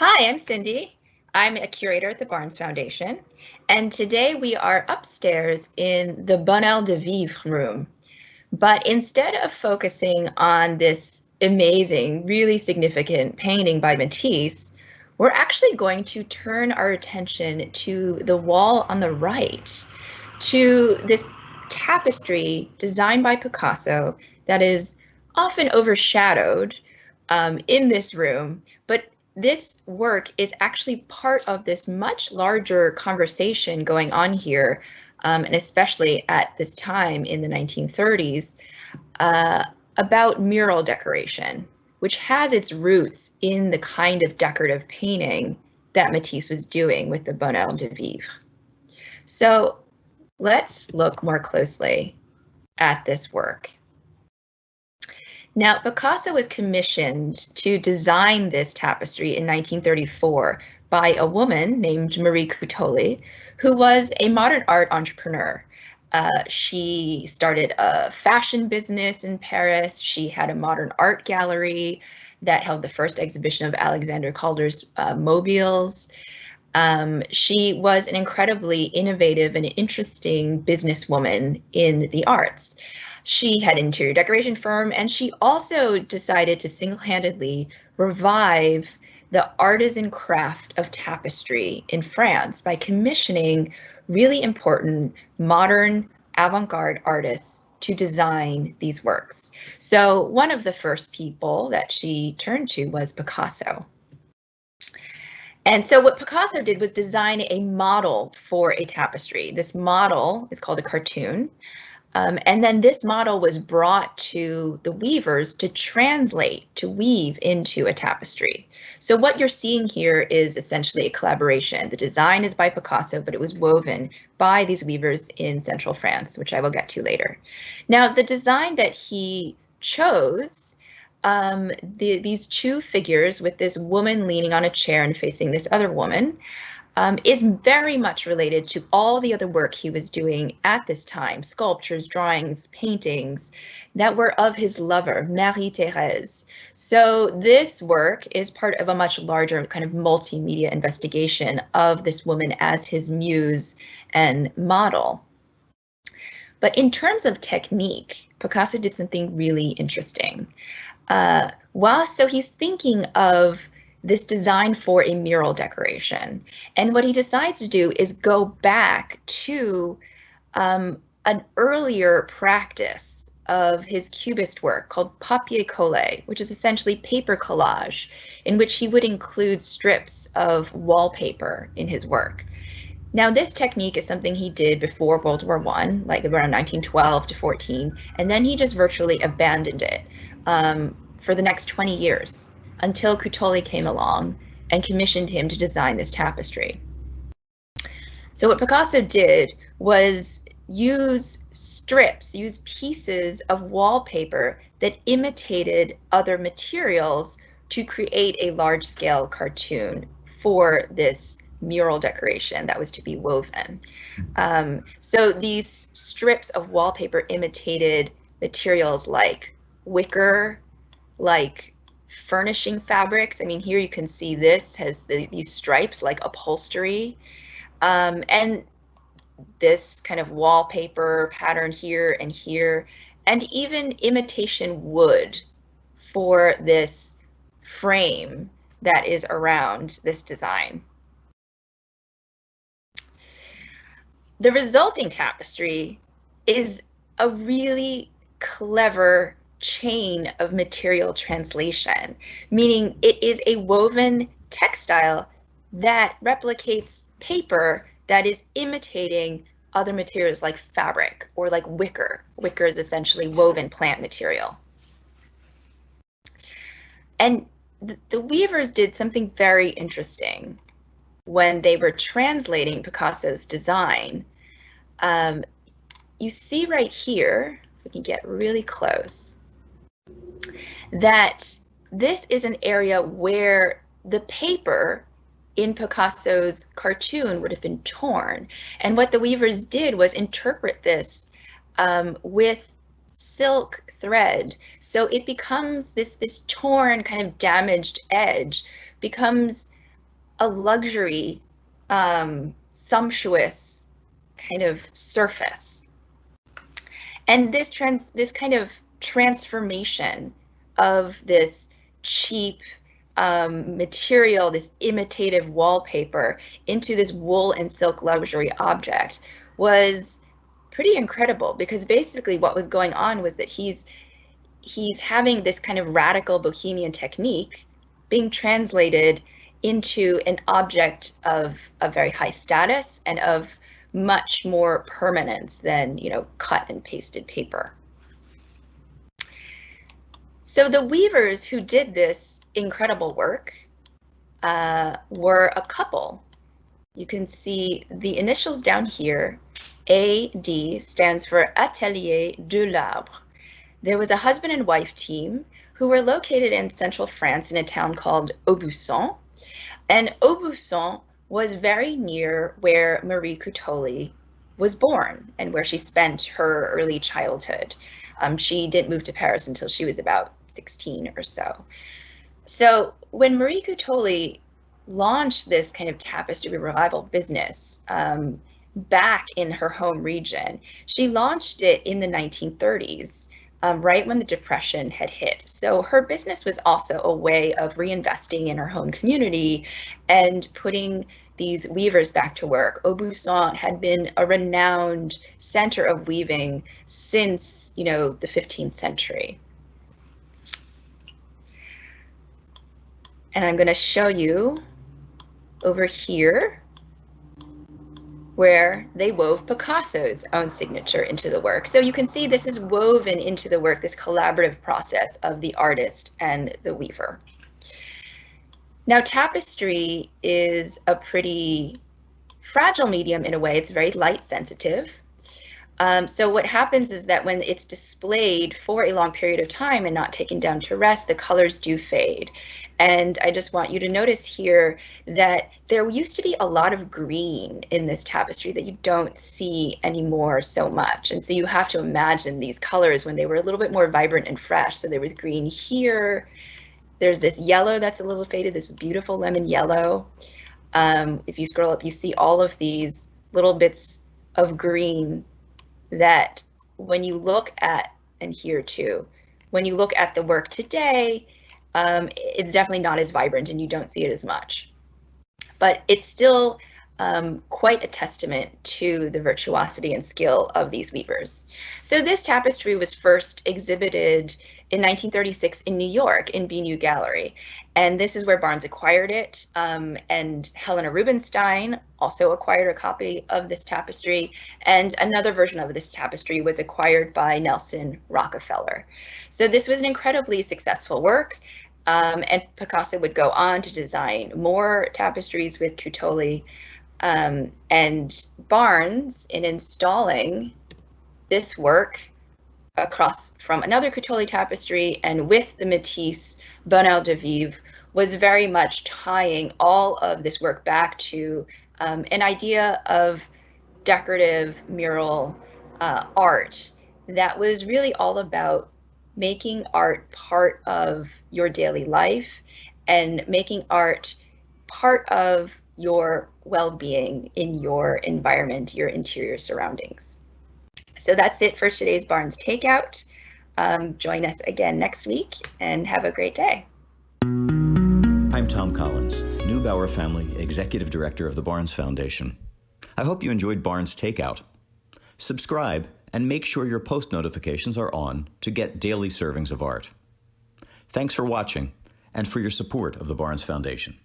Hi, I'm Cindy. I'm a curator at the Barnes Foundation, and today we are upstairs in the Bonheur de Vivre room. But instead of focusing on this amazing, really significant painting by Matisse, we're actually going to turn our attention to the wall on the right, to this tapestry designed by Picasso that is often overshadowed um, in this room, but this work is actually part of this much larger conversation going on here, um, and especially at this time in the 1930s, uh, about mural decoration, which has its roots in the kind of decorative painting that Matisse was doing with the Bonheur de Vivre. So let's look more closely at this work. Now, Picasso was commissioned to design this tapestry in 1934 by a woman named Marie Cuttoli, who was a modern art entrepreneur. Uh, she started a fashion business in Paris. She had a modern art gallery that held the first exhibition of Alexander Calder's uh, mobiles. Um, she was an incredibly innovative and interesting businesswoman in the arts. She had an interior decoration firm and she also decided to single-handedly revive the artisan craft of tapestry in France by commissioning really important modern avant-garde artists to design these works. So one of the first people that she turned to was Picasso. And so what Picasso did was design a model for a tapestry. This model is called a cartoon. Um, and then this model was brought to the weavers to translate, to weave into a tapestry. So what you're seeing here is essentially a collaboration. The design is by Picasso, but it was woven by these weavers in central France, which I will get to later. Now, the design that he chose, um, the, these two figures with this woman leaning on a chair and facing this other woman, um, is very much related to all the other work he was doing at this time, sculptures, drawings, paintings that were of his lover, Marie-Thérèse. So this work is part of a much larger kind of multimedia investigation of this woman as his muse and model. But in terms of technique, Picasso did something really interesting. Uh, while so he's thinking of this design for a mural decoration. And what he decides to do is go back to um, an earlier practice of his cubist work called papier collé, which is essentially paper collage, in which he would include strips of wallpaper in his work. Now, this technique is something he did before World War One, like around 1912 to 14, and then he just virtually abandoned it um, for the next 20 years until Cuttoli came along and commissioned him to design this tapestry. So what Picasso did was use strips, use pieces of wallpaper that imitated other materials to create a large scale cartoon for this mural decoration that was to be woven. Um, so these strips of wallpaper imitated materials like wicker, like furnishing fabrics. I mean, here you can see this has the, these stripes like upholstery. Um, and this kind of wallpaper pattern here and here, and even imitation wood for this frame that is around this design. The resulting tapestry is a really clever chain of material translation, meaning it is a woven textile that replicates paper that is imitating other materials like fabric or like wicker. Wicker is essentially woven plant material. And th the weavers did something very interesting when they were translating Picasso's design. Um, you see right here, if we can get really close, that this is an area where the paper in Picasso's cartoon would have been torn. And what the weavers did was interpret this um, with silk thread. So it becomes this, this torn kind of damaged edge becomes a luxury, um, sumptuous kind of surface. And this trans this kind of transformation of this cheap um, material, this imitative wallpaper, into this wool and silk luxury object was pretty incredible because basically what was going on was that he's he's having this kind of radical bohemian technique being translated into an object of a very high status and of much more permanence than you know cut and pasted paper. So the weavers who did this incredible work uh, were a couple. You can see the initials down here. AD stands for Atelier Delarbre. There was a husband and wife team who were located in central France in a town called Aubusson. And Aubusson was very near where Marie Cuttoli was born and where she spent her early childhood. Um, she didn't move to Paris until she was about 16 or so. So when Marie Cuttoli launched this kind of tapestry revival business um, back in her home region, she launched it in the 1930s, um, right when the Depression had hit. So her business was also a way of reinvesting in her home community and putting these weavers back to work. Aubusson had been a renowned center of weaving since, you know, the 15th century. And I'm going to show you over here where they wove Picasso's own signature into the work. So you can see this is woven into the work, this collaborative process of the artist and the weaver. Now tapestry is a pretty fragile medium in a way. It's very light sensitive. Um, so what happens is that when it's displayed for a long period of time and not taken down to rest, the colors do fade. And I just want you to notice here that there used to be a lot of green in this tapestry that you don't see anymore so much. And so you have to imagine these colors when they were a little bit more vibrant and fresh. So there was green here. There's this yellow that's a little faded, this beautiful lemon yellow. Um, if you scroll up, you see all of these little bits of green that when you look at, and here too, when you look at the work today, um, it's definitely not as vibrant and you don't see it as much. But it's still um, quite a testament to the virtuosity and skill of these weavers. So this tapestry was first exhibited in 1936 in New York in Bignou Gallery. And this is where Barnes acquired it. Um, and Helena Rubinstein also acquired a copy of this tapestry. And another version of this tapestry was acquired by Nelson Rockefeller. So this was an incredibly successful work. Um, and Picasso would go on to design more tapestries with Cuttoli. Um, and Barnes, in installing this work across from another Cuttoli tapestry and with the Matisse Bonheur de Vivre, was very much tying all of this work back to um, an idea of decorative mural uh, art that was really all about making art part of your daily life and making art part of your well-being in your environment, your interior surroundings. So that's it for today's Barnes Takeout. Um, join us again next week and have a great day. I'm Thom Collins, Neubauer Family Executive Director of the Barnes Foundation. I hope you enjoyed Barnes Takeout. Subscribe and make sure your post notifications are on to get daily servings of art. Thanks for watching and for your support of the Barnes Foundation.